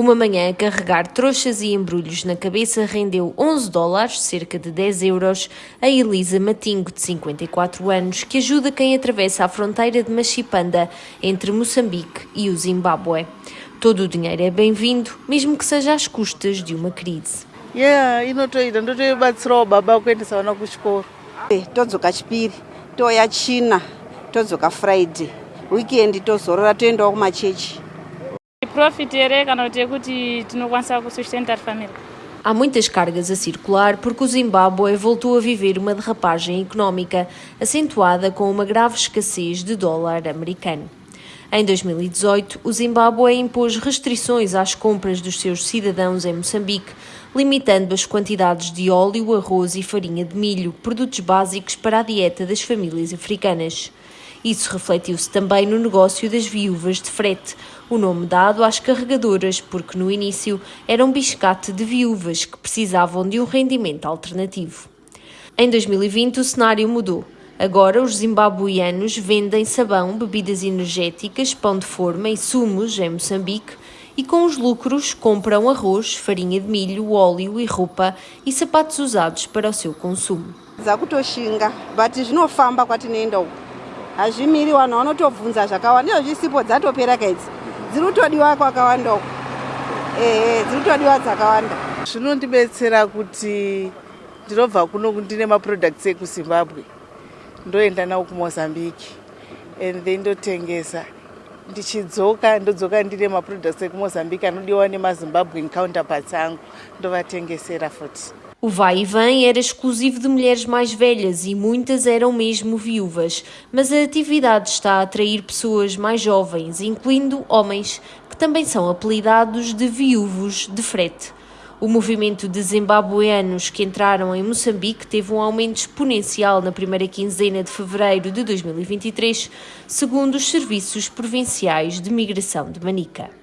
Uma manhã a carregar trouxas e embrulhos na cabeça rendeu 11 dólares, cerca de 10 euros, a Elisa Matingo, de 54 anos, que ajuda quem atravessa a fronteira de Machipanda entre Moçambique e o Zimbábue. Todo o dinheiro é bem-vindo, mesmo que seja às custas de uma crise. yeah inotoita ndotoibatsirawo baba kuendesa vana kuchikoro todzoka chipiri toya china todzoka friday weekend tozorora toendawo kumachechi profit here kana kuti yekuti tinokwanisa kusustentar family Há muitas cargas a circular porque o Zimbábue voltou a viver uma derrapagem económica, acentuada com uma grave escassez de dólar americano. Em 2018, o Zimbábue impôs restrições às compras dos seus cidadãos em Moçambique, limitando as quantidades de óleo, arroz e farinha de milho, produtos básicos para a dieta das famílias africanas. Isso refletiu-se também no negócio das viúvas de frete, o nome dado às carregadoras, porque no início era um biscate de viúvas que precisavam de um rendimento alternativo. Em 2020, o cenário mudou. Agora, os zimbabuianos vendem sabão, bebidas energéticas, pão de forma e sumos em Moçambique e, com os lucros, compram arroz, farinha de milho, óleo e roupa e sapatos usados para o seu consumo. Hazvimiri vanhu vanotobvunza zvakawanda izvo zvisipo dzatopera kaidzi. Dziri kutodiwa kwakawanda uku. Ehe dziri kutodiwa dzakawanda. Zvinondibetsera kuti ndinobva kuno ndine maproducts ekuzimbabwe ndoenda nawo kumozambique and then ndotengesa ndichidzoka ndodzoka ndine maproducts ekumozambique anodiwa nemazimbabwen counterparts angu ndovatengesera futi O vai e vem era exclusivo de mulheres mais velhas e muitas eram mesmo viúvas, mas a atividade está a atrair pessoas mais jovens, incluindo homens, que também são apelidados de viúvos de frete. O movimento de zimbabueanos que entraram em Moçambique teve um aumento exponencial na primeira quinzena de fevereiro de 2023, segundo os serviços provinciais de migração de Manica.